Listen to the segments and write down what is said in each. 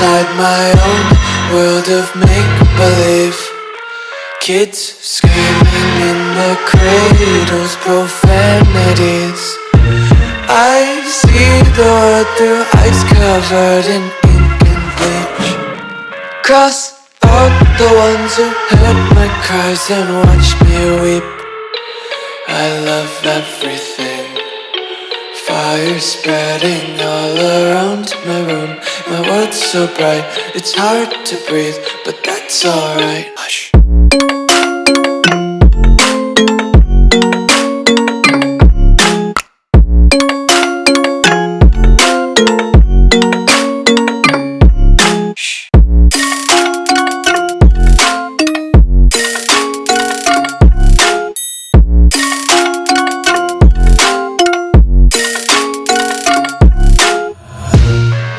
my own world of make-believe. Kids screaming in the cradles, profanities. I see the world through eyes covered in ink and bleach. Cross out the ones who heard my cries and watched me weep. I love everything. Fire spreading all around my room My world's so bright, it's hard to breathe But that's alright. Hush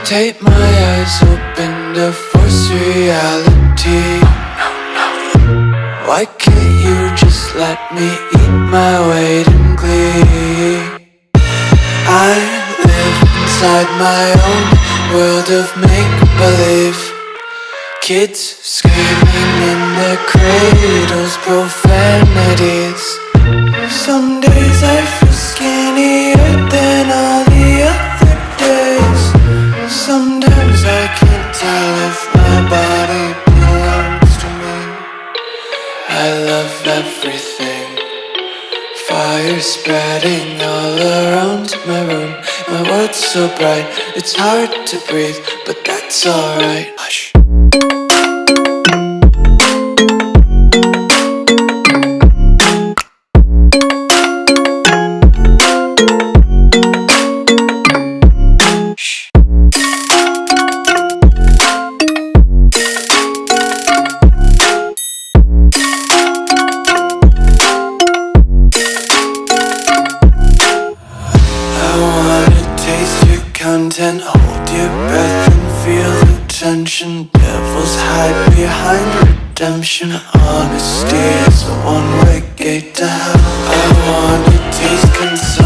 Take my eyes open to force reality. Why can't you just let me eat my weight in glee? I live inside my own world of make-believe. Kids screaming in their cradles, profanities everything. Fire spreading all around my room. My world's so bright, it's hard to breathe But that's alright. Hush content. Hold your breath and feel the tension. Devils hide behind redemption. Honesty is a one-way gate to hell. I wanna taste consumption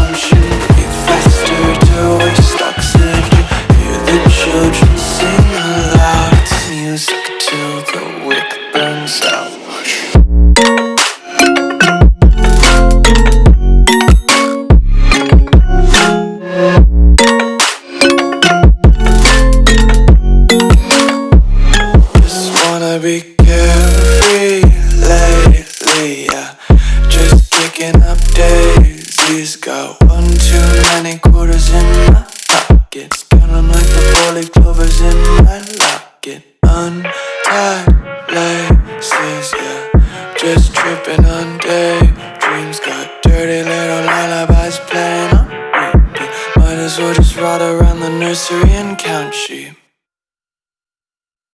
Just tripping on daydreams Got dirty little lullabies playing on repeat. Might as well just ride around the nursery and count sheep